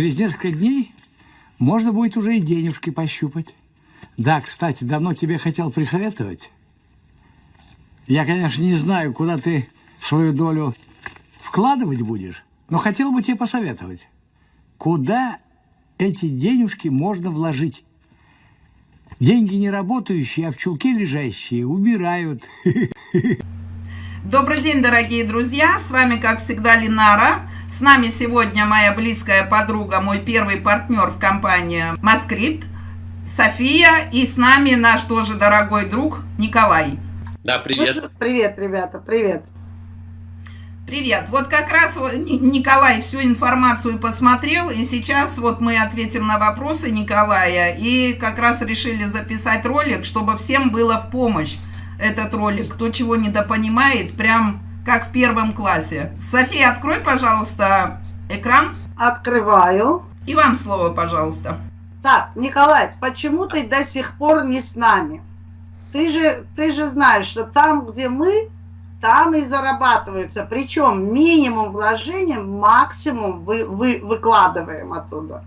через несколько дней можно будет уже и денежки пощупать. Да, кстати, давно тебе хотел присоветовать. Я, конечно, не знаю, куда ты свою долю вкладывать будешь, но хотел бы тебе посоветовать. Куда эти денежки можно вложить? Деньги не работающие, а в чулке лежащие убирают. Добрый день, дорогие друзья! С вами, как всегда, Линара. С нами сегодня моя близкая подруга, мой первый партнер в компании Маскрипт, София. И с нами наш тоже дорогой друг Николай. Да, привет. Привет, ребята, привет. Привет. Вот как раз Николай всю информацию посмотрел, и сейчас вот мы ответим на вопросы Николая, и как раз решили записать ролик, чтобы всем было в помощь этот ролик. Кто чего недопонимает, прям как в первом классе. София, открой, пожалуйста, экран. Открываю. И вам слово, пожалуйста. Так, Николай, почему ты до сих пор не с нами? Ты же, ты же знаешь, что там, где мы, там и зарабатываются. Причем минимум вложением, максимум вы, вы, выкладываем оттуда.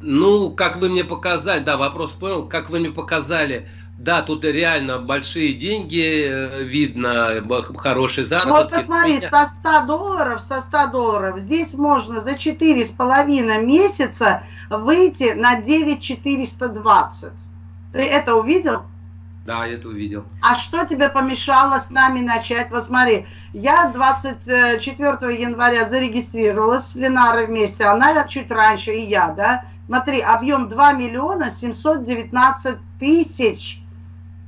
Ну, как вы мне показали, да, вопрос понял, как вы мне показали, да, тут реально большие деньги, э, видно, хорошие заработки. Вот посмотри, со 100 долларов, со 100 долларов, здесь можно за 4,5 месяца выйти на 9,420. Ты это увидел? Да, я это увидел. А что тебе помешало с нами начать? Вот смотри, я 24 января зарегистрировалась с Ленарой вместе, она чуть раньше, и я, да? Смотри, объем 2 миллиона 719 тысяч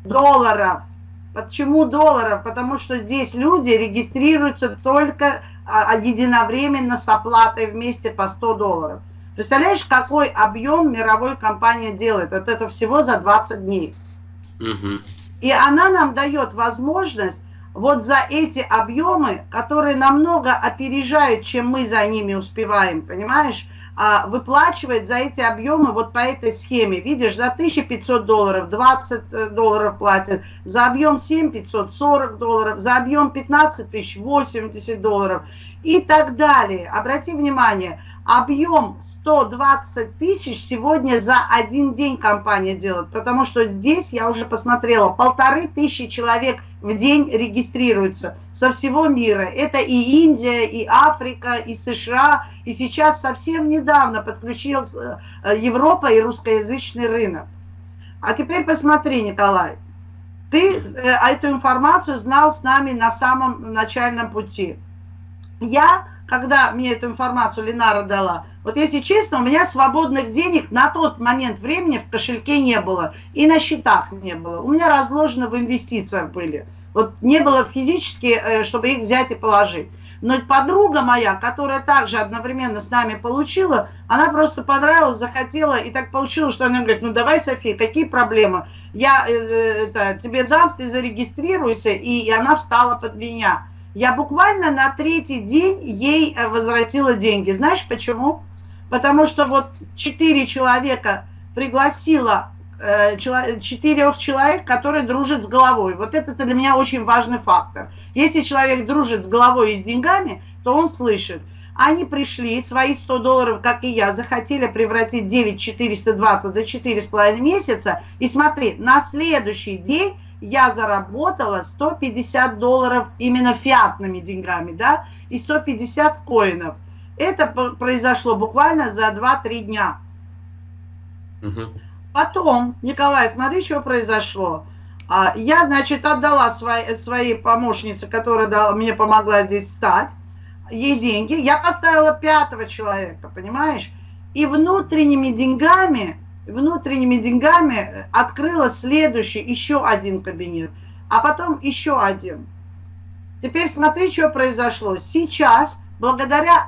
долларов. Почему долларов? Потому что здесь люди регистрируются только а, единовременно с оплатой вместе по 100 долларов. Представляешь, какой объем мировой компания делает? Вот это всего за 20 дней. И она нам дает возможность вот за эти объемы, которые намного опережают, чем мы за ними успеваем, понимаешь, а, выплачивать за эти объемы вот по этой схеме. Видишь, за 1500 долларов 20 э, долларов платят, за объем 7 540 долларов, за объем 15 тысяч 80 долларов и так далее. Обрати внимание, объем 120 тысяч сегодня за один день компания делает, потому что здесь, я уже посмотрела, полторы тысячи человек в день регистрируются со всего мира. Это и Индия, и Африка, и США, и сейчас совсем недавно подключилась э, Европа и русскоязычный рынок. А теперь посмотри, Николай, ты э, эту информацию знал с нами на самом начальном пути. Я когда мне эту информацию Ленара дала, вот если честно, у меня свободных денег на тот момент времени в кошельке не было и на счетах не было. У меня разложено в инвестициях были. Вот не было физически, э, чтобы их взять и положить. Но подруга моя, которая также одновременно с нами получила, она просто понравилась, захотела, и так получилось, что она говорит, ну давай, София, какие проблемы? Я э, э это, тебе дам, ты зарегистрируйся, и, и она встала под меня. Я буквально на третий день ей э, возвратила деньги. Знаешь почему? Потому что вот четыре человека пригласила э, четырех человек, которые дружат с головой. Вот это для меня очень важный фактор. Если человек дружит с головой и с деньгами, то он слышит. Они пришли, свои 100 долларов, как и я, захотели превратить 9 420 до 4,5 месяца. И смотри, на следующий день я заработала 150 долларов именно фиатными деньгами, да, и 150 коинов. Это произошло буквально за 2-3 дня. Угу. Потом, Николай, смотри, что произошло. А, я, значит, отдала своей, своей помощнице, которая дала, мне помогла здесь стать, ей деньги. Я поставила пятого человека, понимаешь? И внутренними деньгами внутренними деньгами э, открыла следующий, еще один кабинет, а потом еще один. Теперь смотри, что произошло. Сейчас, благодаря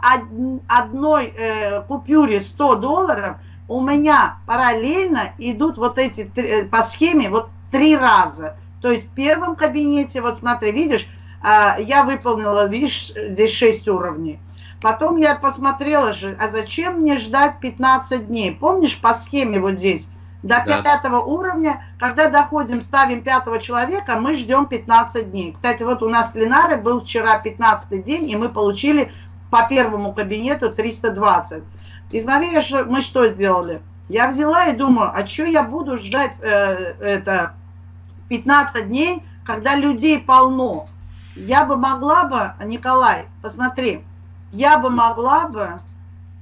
одной э, купюре 100 долларов, у меня параллельно идут вот эти э, по схеме вот три раза. То есть в первом кабинете, вот смотри, видишь, э, я выполнила, видишь, здесь 6 уровней. Потом я посмотрела же, а зачем мне ждать 15 дней? Помнишь по схеме вот здесь? До да. пятого уровня, когда доходим, ставим пятого человека, мы ждем 15 дней. Кстати, вот у нас с Ленарой был вчера 15 день, и мы получили по первому кабинету 320. И смотри, что, мы что сделали. Я взяла и думаю, а что я буду ждать э, это 15 дней, когда людей полно? Я бы могла бы, Николай, посмотри, я бы могла бы,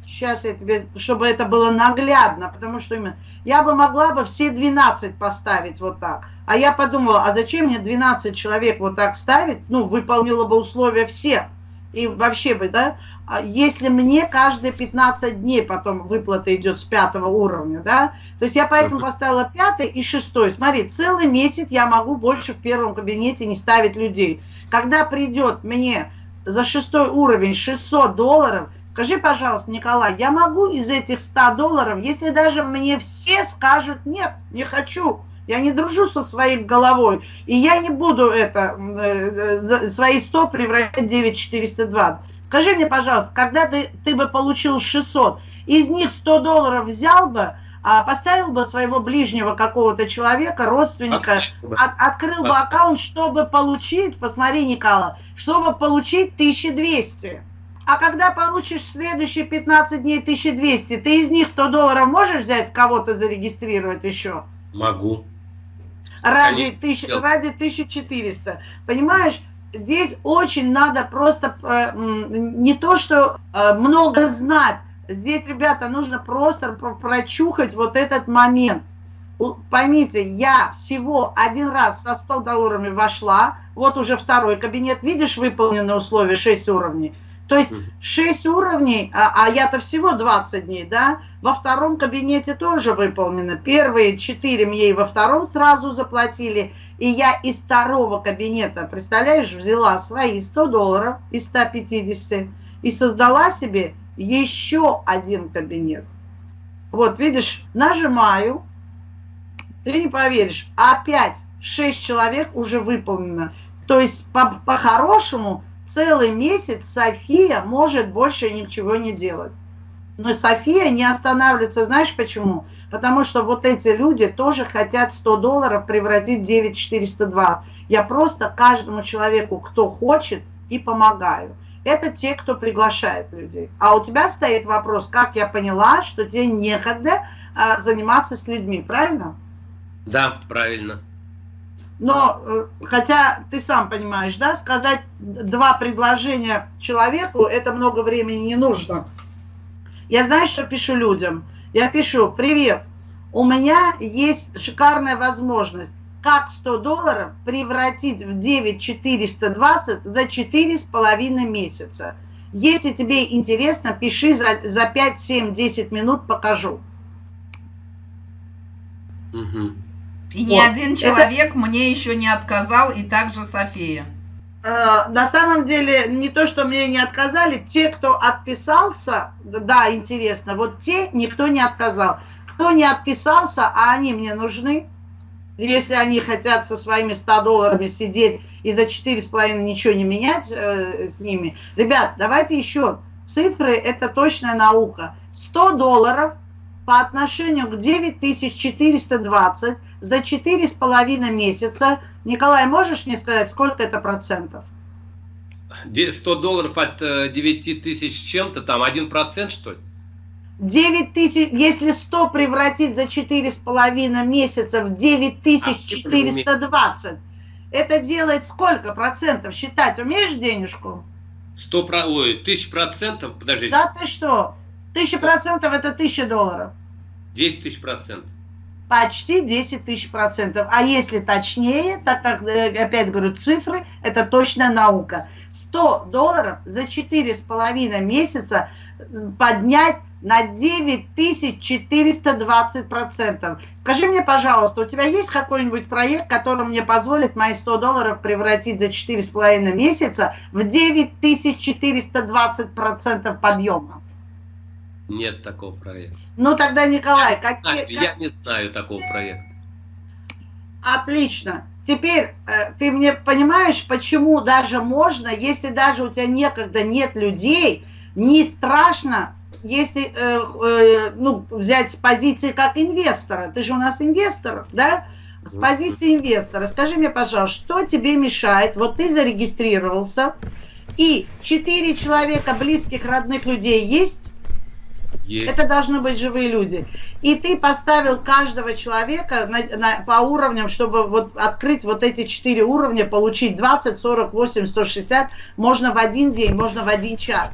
сейчас я тебе, чтобы это было наглядно, потому что именно, я бы могла бы все 12 поставить вот так. А я подумала, а зачем мне 12 человек вот так ставить? Ну, выполнила бы условия все. И вообще бы, да, а если мне каждые 15 дней потом выплата идет с пятого уровня, да, то есть я поэтому поставила пятый и шестой. Смотри, целый месяц я могу больше в первом кабинете не ставить людей. Когда придет мне за шестой уровень 600 долларов, скажи, пожалуйста, Николай, я могу из этих 100 долларов, если даже мне все скажут, нет, не хочу, я не дружу со своей головой. И я не буду это, э, свои 100 превращать в 9420. Скажи мне, пожалуйста, когда ты, ты бы получил 600, из них 100 долларов взял бы, а поставил бы своего ближнего какого-то человека, родственника, от, открыл бы аккаунт, чтобы получить, посмотри, Никола, чтобы получить 1200. А когда получишь следующие 15 дней 1200, ты из них 100 долларов можешь взять, кого-то зарегистрировать еще? Могу ради, тысяч, ради 1400. Понимаешь, здесь очень надо просто э, не то, что э, много знать. Здесь, ребята, нужно просто прочухать вот этот момент. Поймите, я всего один раз со 100 долларами вошла, вот уже второй кабинет, видишь, выполненные условия, 6 уровней. То есть 6 уровней, а, а я-то всего 20 дней, да, во втором кабинете тоже выполнено. Первые 4 мне и во втором сразу заплатили, и я из второго кабинета, представляешь, взяла свои 100 долларов из 150 и создала себе еще один кабинет. Вот, видишь, нажимаю, ты не поверишь, опять 6 человек уже выполнено. То есть по-хорошему... По целый месяц София может больше ничего не делать. Но София не останавливается, знаешь почему? Потому что вот эти люди тоже хотят 100 долларов превратить в 9402. Я просто каждому человеку, кто хочет, и помогаю. Это те, кто приглашает людей. А у тебя стоит вопрос, как я поняла, что тебе некогда а, заниматься с людьми, правильно? Да, правильно. Но, э, хотя ты сам понимаешь, да, сказать два предложения человеку, это много времени не нужно. Я знаю, что пишу людям. Я пишу, привет, у меня есть шикарная возможность, как 100 долларов превратить в 9420 за 4,5 месяца. Если тебе интересно, пиши за, за 5, 7, 10 минут, покажу. Угу. И ни вот. один человек это... мне еще не отказал, и также София. Э, на самом деле, не то, что мне не отказали, те, кто отписался, да, интересно, вот те никто не отказал. Кто не отписался, а они мне нужны, если они хотят со своими 100 долларами сидеть и за 4,5 ничего не менять э, с ними. Ребят, давайте еще. Цифры – это точная наука. 100 долларов по отношению к 9420 за четыре с половиной месяца. Николай, можешь мне сказать, сколько это процентов? 100 долларов от 9 э, тысяч чем-то, там 1% что ли? 9 тысяч, если 100 превратить за четыре с половиной месяца в 9420, а, это делает сколько процентов? Считать умеешь денежку? 100, ой, тысяч процентов, подожди. Да ты что? Тысяча процентов это тысяча долларов. 10 тысяч процентов почти 10 тысяч процентов. А если точнее, так как, э, опять говорю, цифры, это точная наука. 100 долларов за 4,5 месяца поднять на 9420 процентов. Скажи мне, пожалуйста, у тебя есть какой-нибудь проект, который мне позволит мои 100 долларов превратить за 4,5 месяца в 9420 процентов подъема? Нет такого проекта. Ну тогда, Николай, какие... Я не знаю такого проекта. Отлично. Теперь э, ты мне понимаешь, почему даже можно, если даже у тебя некогда нет людей, не страшно, если э, э, ну, взять с позиции как инвестора. Ты же у нас инвестор, да? С позиции инвестора. Скажи мне, пожалуйста, что тебе мешает? Вот ты зарегистрировался, и четыре человека близких, родных людей есть? Есть. Это должны быть живые люди. И ты поставил каждого человека на, на, по уровням, чтобы вот открыть вот эти четыре уровня, получить 20, 40, 80, 160, можно в один день, можно в один час.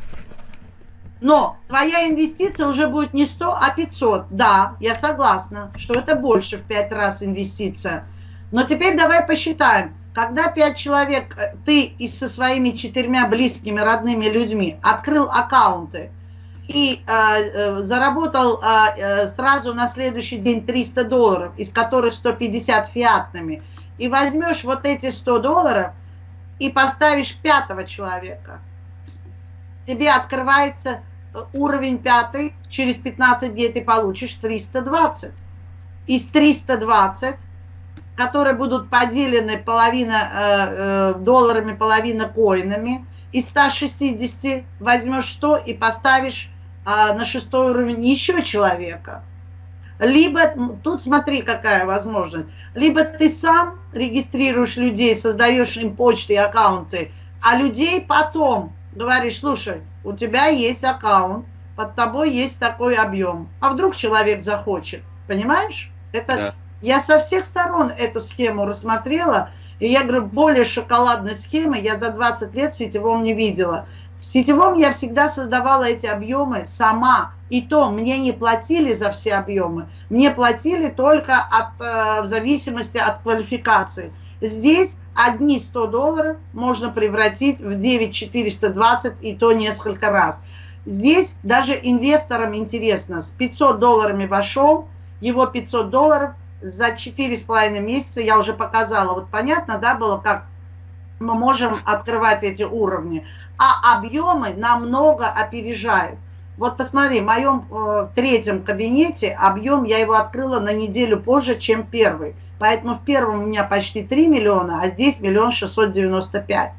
Но твоя инвестиция уже будет не 100, а 500. Да, я согласна, что это больше в 5 раз инвестиция. Но теперь давай посчитаем. Когда 5 человек, э, ты и со своими четырьмя близкими, родными людьми открыл аккаунты и э, э, заработал э, э сразу на следующий день 300 долларов, из которых 150 фиатными, и возьмешь вот эти 100 долларов и поставишь пятого человека, тебе открывается уровень пятый, через 15 дней ты получишь 320. Из 320, которые будут поделены половина э, э, долларами, половина коинами, из 160 возьмешь 100 и поставишь э, на шестой уровень еще человека. Либо, тут смотри, какая возможность, либо ты сам регистрируешь людей, создаешь им почты и аккаунты, а людей потом говоришь, слушай, у тебя есть аккаунт, под тобой есть такой объем. А вдруг человек захочет? Понимаешь? Это да. я со всех сторон эту схему рассмотрела. И я говорю, более шоколадной схемы я за 20 лет в сетевом не видела. В сетевом я всегда создавала эти объемы сама. И то мне не платили за все объемы. Мне платили только от, э, в зависимости от квалификации. Здесь одни 100 долларов можно превратить в 9420 и то несколько раз. Здесь даже инвесторам интересно, с 500 долларами вошел, его 500 долларов за 4,5 месяца, я уже показала, вот понятно, да, было, как мы можем открывать эти уровни, а объемы намного опережают. Вот посмотри, в моем э, третьем кабинете объем, я его открыла на неделю позже, чем первый. Поэтому в первом у меня почти 3 миллиона, а здесь миллион шестьсот девяносто пять.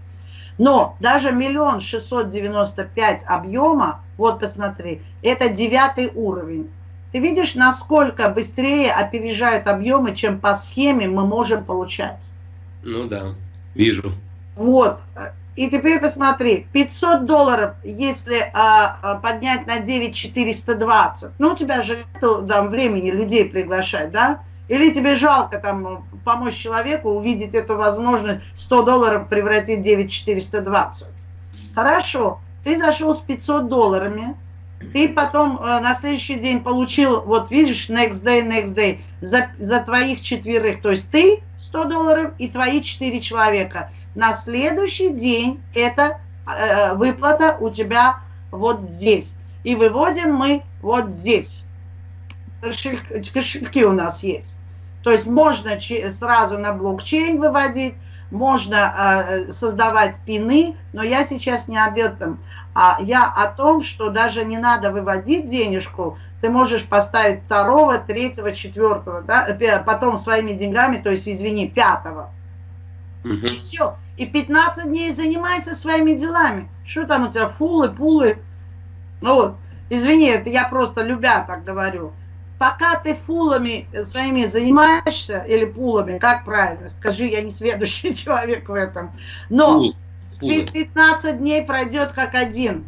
Но даже миллион шестьсот девяносто пять объема, вот посмотри, это девятый уровень. Ты видишь, насколько быстрее опережают объемы, чем по схеме мы можем получать? Ну да, вижу. Вот. И теперь посмотри, 500 долларов, если а, а, поднять на 9,420, ну у тебя же нет там, времени людей приглашать, да? Или тебе жалко там помочь человеку увидеть эту возможность 100 долларов превратить в 9420. Хорошо, ты зашел с 500 долларами, ты потом э, на следующий день получил, вот видишь, next day, next day, за, за твоих четверых, то есть ты 100 долларов и твои 4 человека. На следующий день эта э, выплата у тебя вот здесь. И выводим мы вот здесь. Кошельки у нас есть. То есть можно сразу на блокчейн выводить, можно э, создавать пины, но я сейчас не об этом. А я о том, что даже не надо выводить денежку, ты можешь поставить второго, третьего, четвертого, да, потом своими деньгами, то есть, извини, пятого. Угу. И все. И 15 дней занимайся своими делами. Что там у тебя, фулы, пулы? Ну вот, извини, это я просто любя так говорю пока ты фулами своими занимаешься, или пулами, как правильно, скажи, я не следующий человек в этом, но Пул, 15 дней пройдет как один.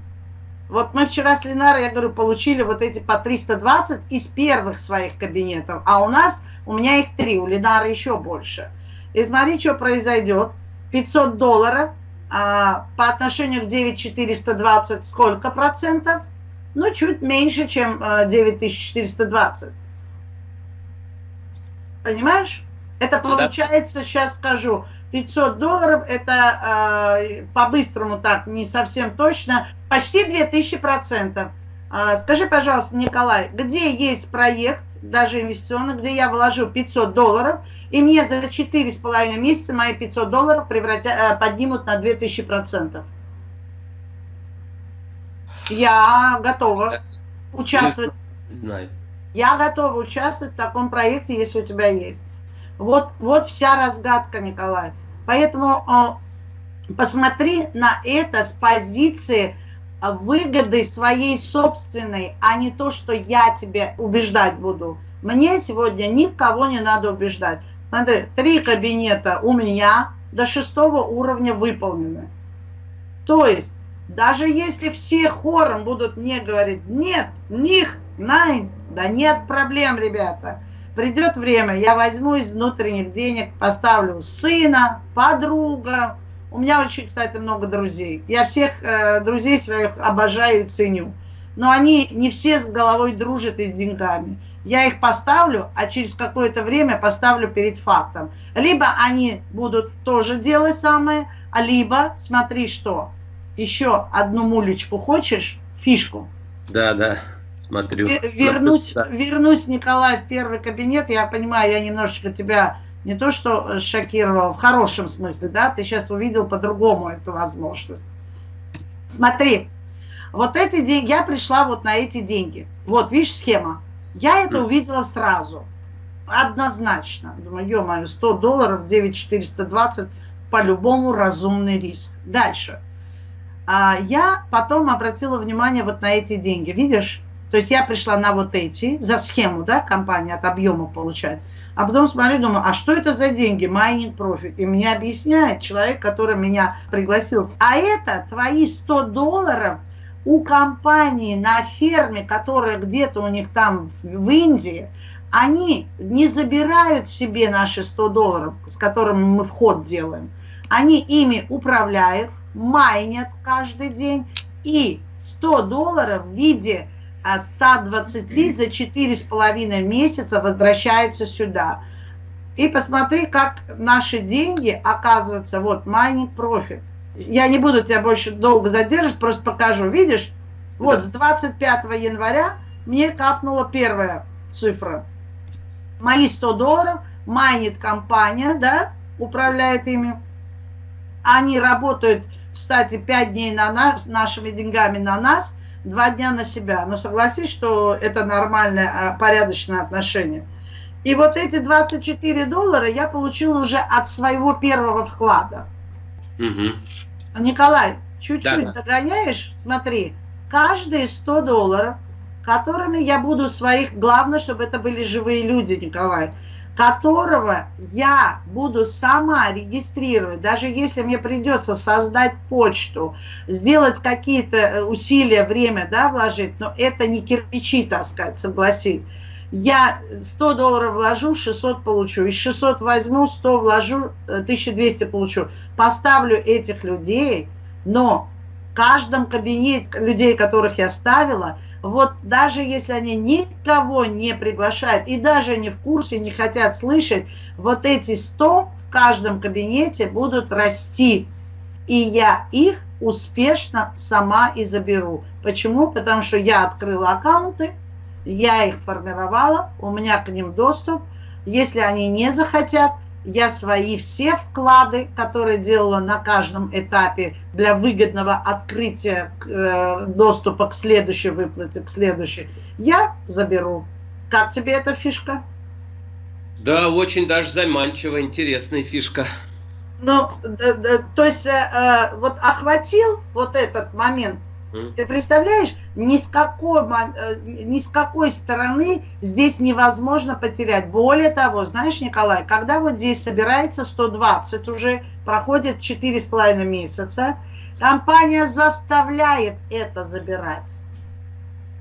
Вот мы вчера с Ленарой, я говорю, получили вот эти по 320 из первых своих кабинетов, а у нас, у меня их три, у Ленары еще больше. И смотри, что произойдет. 500 долларов а, по отношению к 9420 сколько процентов? Ну, чуть меньше, чем 9420. Э, Понимаешь? Это получается, да. сейчас скажу, 500 долларов, это э, по-быстрому так, не совсем точно, почти 2000 процентов. Э, скажи, пожалуйста, Николай, где есть проект, даже инвестиционный, где я вложу 500 долларов, и мне за 4,5 месяца мои 500 долларов превратя, э, поднимут на 2000 процентов? Я готова участвовать. Знаю. Я готова участвовать в таком проекте, если у тебя есть. Вот, вот вся разгадка, Николай. Поэтому э, посмотри на это с позиции выгоды своей собственной, а не то, что я тебе убеждать буду. Мне сегодня никого не надо убеждать. Смотри, три кабинета у меня до шестого уровня выполнены. То есть Даже если все хором будут мне говорить, нет, них, найн, да нет проблем, ребята. Придет время, я возьму из внутренних денег, поставлю сына, подруга. У меня очень, кстати, много друзей. Я всех э, друзей своих обожаю и ценю. Но они не все с головой дружат и с деньгами. Я их поставлю, а через какое-то время поставлю перед фактом. Либо они будут тоже делать самое, а либо, смотри что, еще одну мулечку хочешь, фишку? Да, да, смотрю. Вернусь, вернусь, Николай, в первый кабинет. Я понимаю, я немножечко тебя не то что шокировал, в хорошем смысле, да, ты сейчас увидел по-другому эту возможность. Смотри, вот эти деньги, я пришла вот на эти деньги. Вот, видишь, схема. Я это увидела сразу, однозначно. Думаю, ё-моё, 100 долларов, 9420, по-любому разумный риск. Дальше. А я потом обратила внимание вот на эти деньги, видишь? То есть я пришла на вот эти, за схему, да, компания от объема получает. А потом смотрю, думаю, а что это за деньги? Mining profit. И мне объясняет человек, который меня пригласил. А это твои 100 долларов у компании на ферме, которая где-то у них там в Индии, они не забирают себе наши 100 долларов, с которыми мы вход делаем. Они ими управляют, майнят каждый день, и 100 долларов в виде 120 за 4,5 месяца возвращаются сюда. И посмотри, как наши деньги, оказываются, вот, mining profit. Я не буду тебя больше долго задерживать, просто покажу. Видишь, вот с 25 января мне капнула первая цифра. Мои 100 долларов майнит компания, да, управляет ими. Они работают, кстати, 5 дней на нас, нашими деньгами на нас – два дня на себя. Но согласись, что это нормальное, а, порядочное отношение. И вот эти 24 доллара я получила уже от своего первого вклада. Угу. Николай, чуть-чуть да, догоняешь? Смотри, каждые 100 долларов, которыми я буду своих... Главное, чтобы это были живые люди, Николай которого я буду сама регистрировать, даже если мне придется создать почту, сделать какие-то э, усилия, время да, вложить, но это не кирпичи таскать, согласись. Я 100 долларов вложу, 600 получу. Из 600 возьму, 100 вложу, 1200 э, получу. Поставлю этих людей, но каждом кабинете людей, которых я ставила – вот даже если они никого не приглашают и даже не в курсе, не хотят слышать, вот эти 100 в каждом кабинете будут расти. И я их успешно сама и заберу. Почему? Потому что я открыла аккаунты, я их формировала, у меня к ним доступ. Если они не захотят, я свои все вклады, которые делала на каждом этапе для выгодного открытия э, доступа к следующей выплате, к следующей, я заберу. Как тебе эта фишка? Да, очень даже заманчиво, интересная фишка. Ну, да, да, то есть, э, э вот охватил вот этот момент ты представляешь, ни с, какой, э, ни с какой стороны здесь невозможно потерять. Более того, знаешь, Николай, когда вот здесь собирается 120, уже проходит 4,5 месяца, компания заставляет это забирать.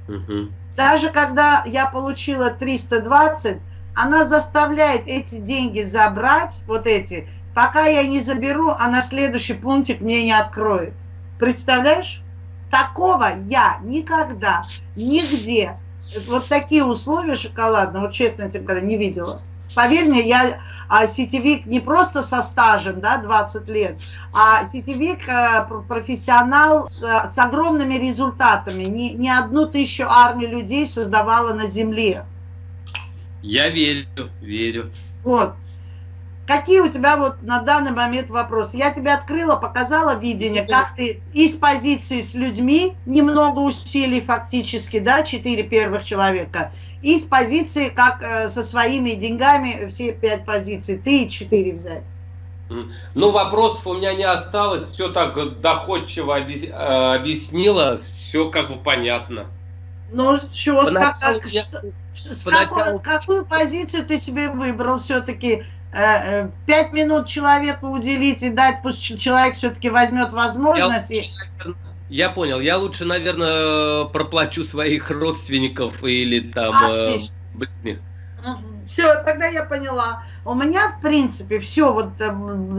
Угу. Даже когда я получила 320, она заставляет эти деньги забрать, вот эти, пока я не заберу, а на следующий пунктик мне не откроет. Представляешь? Такого я никогда, нигде, вот такие условия шоколадные, вот честно тебе говорю, не видела. Поверь мне, я а, сетевик не просто со стажем, да, 20 лет, а сетевик а, профессионал с, с огромными результатами. Не, не одну тысячу армию людей создавала на земле. Я верю, верю. Вот. Какие у тебя вот на данный момент вопросы? Я тебе открыла, показала видение, как ты из позиции с людьми, немного усилий фактически, да, четыре первых человека, и с позиции, как э, со своими деньгами, все пять позиций, ты и четыре взять. Ну, вопросов у меня не осталось, все так доходчиво э, объяснила, все как бы понятно. Ну, что, как, я, с какой, какую позицию ты себе выбрал все-таки? Э, э, пять минут человеку уделить и дать, пусть человек все-таки возьмет возможность. Я, и... Я понял. Я лучше, наверное, проплачу своих родственников или там Отлично. э, ближних. Все, тогда я поняла. У меня, в принципе, все, вот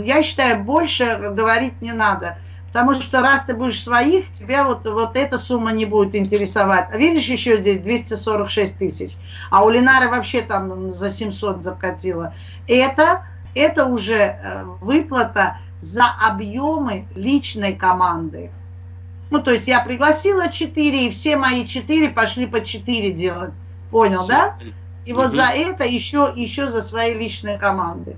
я считаю, больше говорить не надо. Потому что раз ты будешь своих, тебя вот, вот эта сумма не будет интересовать. А видишь, еще здесь 246 тысяч. А у Ленары вообще там за 700 закатила. Это, это уже э, выплата за объемы личной команды. Ну, то есть я пригласила 4, и все мои 4 пошли по 4 делать. Понял, да? И вот за это еще, еще за свои личные команды.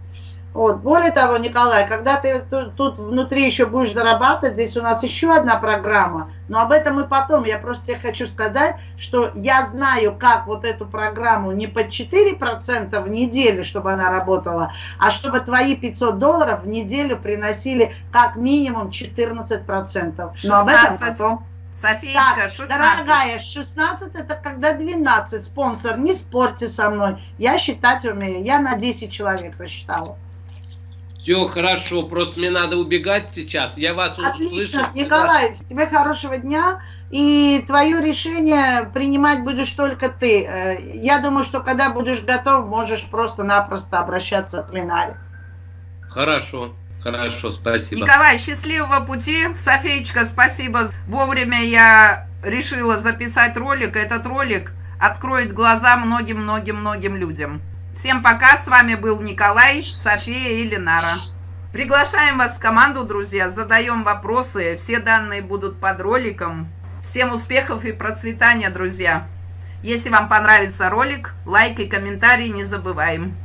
Вот. Более того, Николай, когда ты ту- тут внутри еще будешь зарабатывать, здесь у нас еще одна программа, но об этом и потом. Я просто тебе хочу сказать, что я знаю, как вот эту программу не под 4% в неделю, чтобы она работала, а чтобы твои 500 долларов в неделю приносили как минимум 14%. Но об этом 16. потом. Софиечка, Так, 16. дорогая, 16 это когда 12. Спонсор, не спорьте со мной. Я считать умею. Я на 10 человек рассчитала. Все хорошо, просто мне надо убегать сейчас. Я вас Отлично, услышал. Николай, тебе хорошего дня. И твое решение принимать будешь только ты. Э, Я думаю, что когда будешь готов, можешь просто-напросто обращаться к Ленаре. Хорошо, хорошо, спасибо. Николай, счастливого пути. Софеечка, спасибо. Вовремя я решила записать ролик. Этот ролик откроет глаза многим-многим-многим людям. Всем пока. С вами был Николай, София и Ленара. Приглашаем вас в команду, друзья. Задаем вопросы. Все данные будут под роликом. Всем успехов и процветания, друзья. Если вам понравится ролик, лайк и комментарий не забываем.